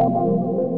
thank you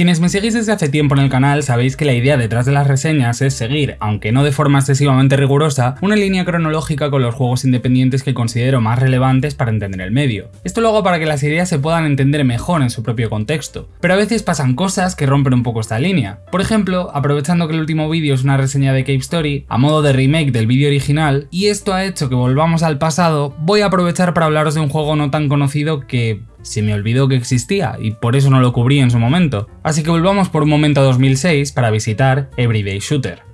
Quienes me seguís desde hace tiempo en el canal sabéis que la idea detrás de las reseñas es seguir, aunque no de forma excesivamente rigurosa, una línea cronológica con los juegos independientes que considero más relevantes para entender el medio. Esto lo hago para que las ideas se puedan entender mejor en su propio contexto, pero a veces pasan cosas que rompen un poco esta línea. Por ejemplo, aprovechando que el último vídeo es una reseña de Cave Story, a modo de remake del vídeo original, y esto ha hecho que volvamos al pasado, voy a aprovechar para hablaros de un juego no tan conocido que se me olvidó que existía y por eso no lo cubrí en su momento. Así que volvamos por un momento a 2006 para visitar Everyday Shooter.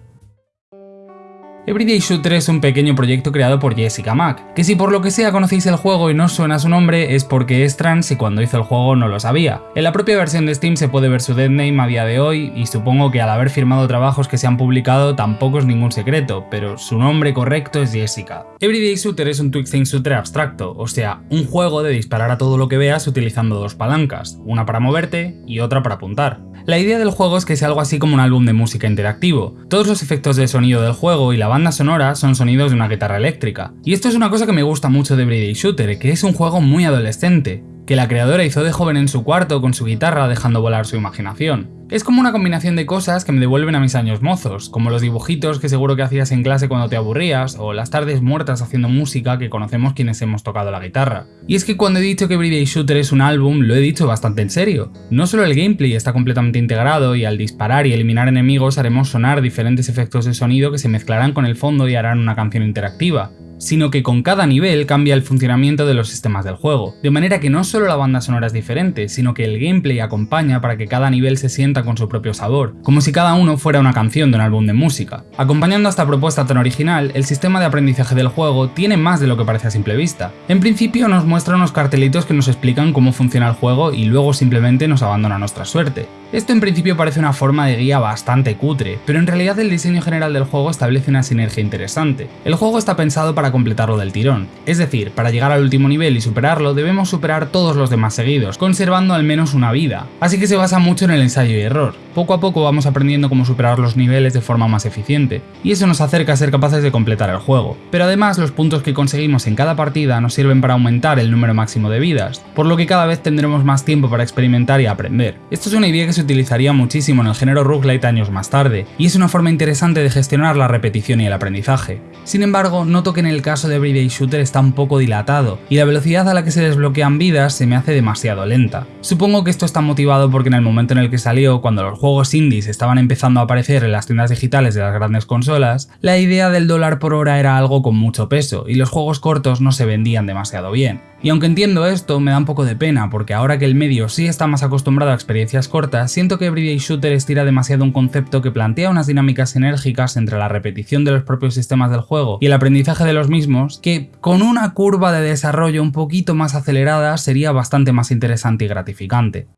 Everyday Shooter es un pequeño proyecto creado por Jessica Mack, que si por lo que sea conocéis el juego y no suena su nombre es porque es trans y cuando hizo el juego no lo sabía. En la propia versión de Steam se puede ver su deadname a día de hoy y supongo que al haber firmado trabajos que se han publicado tampoco es ningún secreto, pero su nombre correcto es Jessica. Everyday Shooter es un twisting shooter abstracto, o sea, un juego de disparar a todo lo que veas utilizando dos palancas, una para moverte y otra para apuntar. La idea del juego es que sea algo así como un álbum de música interactivo. Todos los efectos de sonido del juego y la banda sonora son sonidos de una guitarra eléctrica. Y esto es una cosa que me gusta mucho de Everyday Shooter, que es un juego muy adolescente, que la creadora hizo de joven en su cuarto con su guitarra dejando volar su imaginación. Es como una combinación de cosas que me devuelven a mis años mozos, como los dibujitos que seguro que hacías en clase cuando te aburrías, o las tardes muertas haciendo música que conocemos quienes hemos tocado la guitarra. Y es que cuando he dicho que Everyday Shooter es un álbum, lo he dicho bastante en serio. No solo el gameplay está completamente integrado y al disparar y eliminar enemigos haremos sonar diferentes efectos de sonido que se mezclarán con el fondo y harán una canción interactiva, sino que con cada nivel cambia el funcionamiento de los sistemas del juego, de manera que no solo la banda sonora es diferente, sino que el gameplay acompaña para que cada nivel se sienta con su propio sabor, como si cada uno fuera una canción de un álbum de música. Acompañando a esta propuesta tan original, el sistema de aprendizaje del juego tiene más de lo que parece a simple vista. En principio nos muestra unos cartelitos que nos explican cómo funciona el juego y luego simplemente nos abandona nuestra suerte. Esto en principio parece una forma de guía bastante cutre, pero en realidad el diseño general del juego establece una sinergia interesante. El juego está pensado para completarlo del tirón, es decir, para llegar al último nivel y superarlo debemos superar todos los demás seguidos, conservando al menos una vida, así que se basa mucho en el ensayo y error. Poco a poco vamos aprendiendo cómo superar los niveles de forma más eficiente, y eso nos acerca a ser capaces de completar el juego. Pero además los puntos que conseguimos en cada partida nos sirven para aumentar el número máximo de vidas, por lo que cada vez tendremos más tiempo para experimentar y aprender. Esto es una idea que se utilizaría muchísimo en el género roguelite años más tarde, y es una forma interesante de gestionar la repetición y el aprendizaje. Sin embargo, noto que en el caso de Everyday Shooter está un poco dilatado, y la velocidad a la que se desbloquean vidas se me hace demasiado lenta. Supongo que esto está motivado porque en el momento en el que salió, cuando los juegos indies estaban empezando a aparecer en las tiendas digitales de las grandes consolas, la idea del dólar por hora era algo con mucho peso, y los juegos cortos no se vendían demasiado bien. Y aunque entiendo esto, me da un poco de pena, porque ahora que el medio sí está más acostumbrado a experiencias cortas, siento que Everyday Shooter estira demasiado un concepto que plantea unas dinámicas enérgicas entre la repetición de los propios sistemas del juego y el aprendizaje de los mismos, que con una curva de desarrollo un poquito más acelerada sería bastante más interesante y gratificante.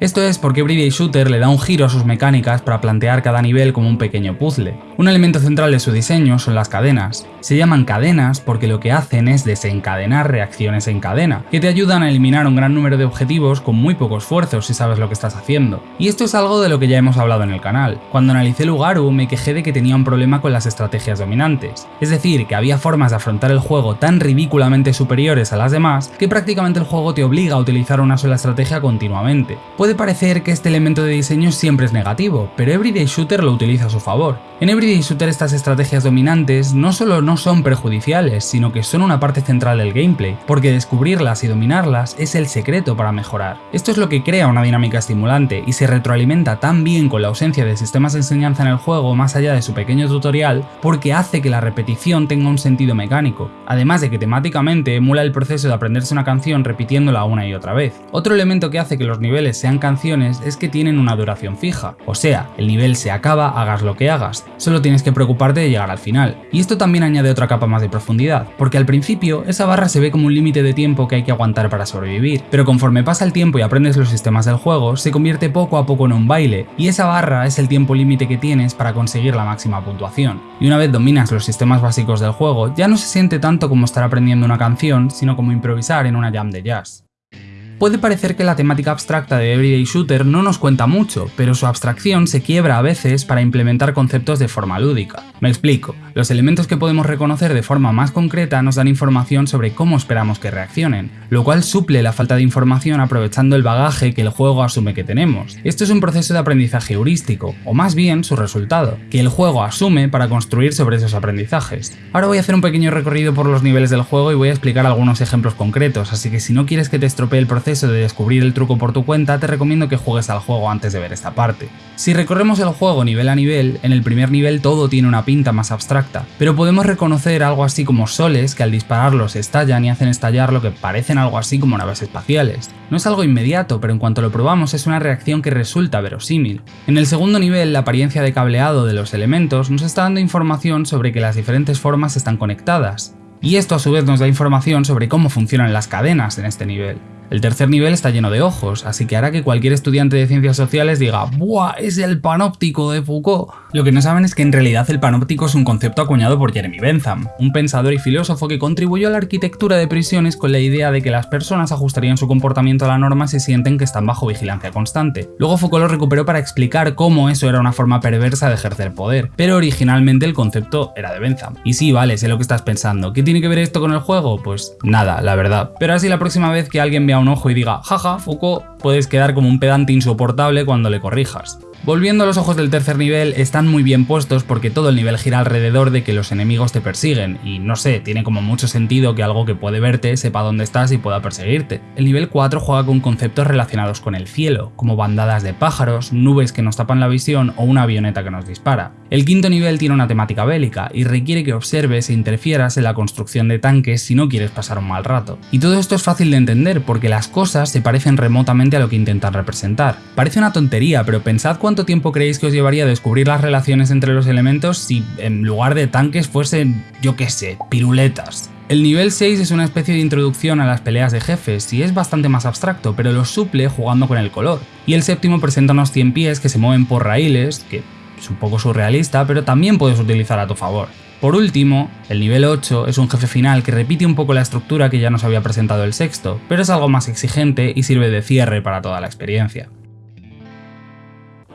Esto es porque Everyday Shooter le da un giro a sus mecánicas para plantear cada nivel como un pequeño puzzle. Un elemento central de su diseño son las cadenas. Se llaman cadenas porque lo que hacen es desencadenar reacciones en cadena, que te ayudan a eliminar un gran número de objetivos con muy poco esfuerzo si sabes lo que estás haciendo. Y esto es algo de lo que ya hemos hablado en el canal. Cuando analicé Lugaru me quejé de que tenía un problema con las estrategias dominantes, es decir, que había formas de afrontar el juego tan ridículamente superiores a las demás que prácticamente el juego te obliga a utilizar una sola estrategia continuamente. Puede parecer que este elemento de diseño siempre es negativo, pero Everyday Shooter lo utiliza a su favor. Everyday Shooter estas estrategias dominantes no solo no son perjudiciales, sino que son una parte central del gameplay, porque descubrirlas y dominarlas es el secreto para mejorar. Esto es lo que crea una dinámica estimulante y se retroalimenta tan bien con la ausencia de sistemas de enseñanza en el juego más allá de su pequeño tutorial, porque hace que la repetición tenga un sentido mecánico, además de que temáticamente emula el proceso de aprenderse una canción repitiéndola una y otra vez. Otro elemento que hace que los niveles sean canciones es que tienen una duración fija, o sea, el nivel se acaba hagas lo que hagas, tienes que preocuparte de llegar al final. Y esto también añade otra capa más de profundidad, porque al principio esa barra se ve como un límite de tiempo que hay que aguantar para sobrevivir, pero conforme pasa el tiempo y aprendes los sistemas del juego, se convierte poco a poco en un baile, y esa barra es el tiempo límite que tienes para conseguir la máxima puntuación. Y una vez dominas los sistemas básicos del juego, ya no se siente tanto como estar aprendiendo una canción, sino como improvisar en una jam de jazz. Puede parecer que la temática abstracta de Everyday Shooter no nos cuenta mucho, pero su abstracción se quiebra a veces para implementar conceptos de forma lúdica. Me explico, los elementos que podemos reconocer de forma más concreta nos dan información sobre cómo esperamos que reaccionen, lo cual suple la falta de información aprovechando el bagaje que el juego asume que tenemos. Esto es un proceso de aprendizaje heurístico, o más bien su resultado, que el juego asume para construir sobre esos aprendizajes. Ahora voy a hacer un pequeño recorrido por los niveles del juego y voy a explicar algunos ejemplos concretos, así que si no quieres que te estropee el proceso de descubrir el truco por tu cuenta, te recomiendo que juegues al juego antes de ver esta parte. Si recorremos el juego nivel a nivel, en el primer nivel todo tiene una pinta más abstracta, pero podemos reconocer algo así como soles que al dispararlos estallan y hacen estallar lo que parecen algo así como naves espaciales. No es algo inmediato, pero en cuanto lo probamos es una reacción que resulta verosímil. En el segundo nivel, la apariencia de cableado de los elementos nos está dando información sobre que las diferentes formas están conectadas, y esto a su vez nos da información sobre cómo funcionan las cadenas en este nivel. El tercer nivel está lleno de ojos, así que hará que cualquier estudiante de ciencias sociales diga ¡Buah! Es el panóptico de Foucault. Lo que no saben es que en realidad el panóptico es un concepto acuñado por Jeremy Bentham, un pensador y filósofo que contribuyó a la arquitectura de prisiones con la idea de que las personas ajustarían su comportamiento a la norma si sienten que están bajo vigilancia constante. Luego Foucault lo recuperó para explicar cómo eso era una forma perversa de ejercer poder, pero originalmente el concepto era de Bentham. Y sí, vale, sé lo que estás pensando. ¿Qué tiene que ver esto con el juego? Pues nada, la verdad. Pero así la próxima vez que alguien vea un ojo y diga, jaja, Foucault, puedes quedar como un pedante insoportable cuando le corrijas. Volviendo a los ojos del tercer nivel, están muy bien puestos porque todo el nivel gira alrededor de que los enemigos te persiguen, y no sé, tiene como mucho sentido que algo que puede verte sepa dónde estás y pueda perseguirte. El nivel 4 juega con conceptos relacionados con el cielo, como bandadas de pájaros, nubes que nos tapan la visión o una avioneta que nos dispara. El quinto nivel tiene una temática bélica y requiere que observes e interfieras en la construcción de tanques si no quieres pasar un mal rato. Y todo esto es fácil de entender porque las cosas se parecen remotamente a lo que intentan representar. Parece una tontería, pero pensad cuánto ¿Cuánto tiempo creéis que os llevaría a descubrir las relaciones entre los elementos si en lugar de tanques fuesen, yo qué sé, piruletas? El nivel 6 es una especie de introducción a las peleas de jefes y es bastante más abstracto, pero lo suple jugando con el color. Y el séptimo presenta unos 100 pies que se mueven por raíles, que es un poco surrealista, pero también puedes utilizar a tu favor. Por último, el nivel 8 es un jefe final que repite un poco la estructura que ya nos había presentado el sexto, pero es algo más exigente y sirve de cierre para toda la experiencia.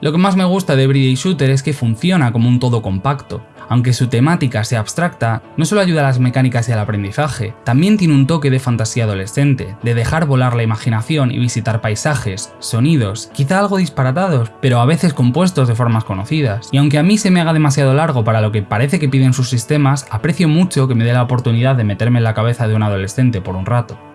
Lo que más me gusta de Everyday Shooter es que funciona como un todo compacto. Aunque su temática sea abstracta, no solo ayuda a las mecánicas y al aprendizaje, también tiene un toque de fantasía adolescente, de dejar volar la imaginación y visitar paisajes, sonidos, quizá algo disparatados, pero a veces compuestos de formas conocidas. Y aunque a mí se me haga demasiado largo para lo que parece que piden sus sistemas, aprecio mucho que me dé la oportunidad de meterme en la cabeza de un adolescente por un rato.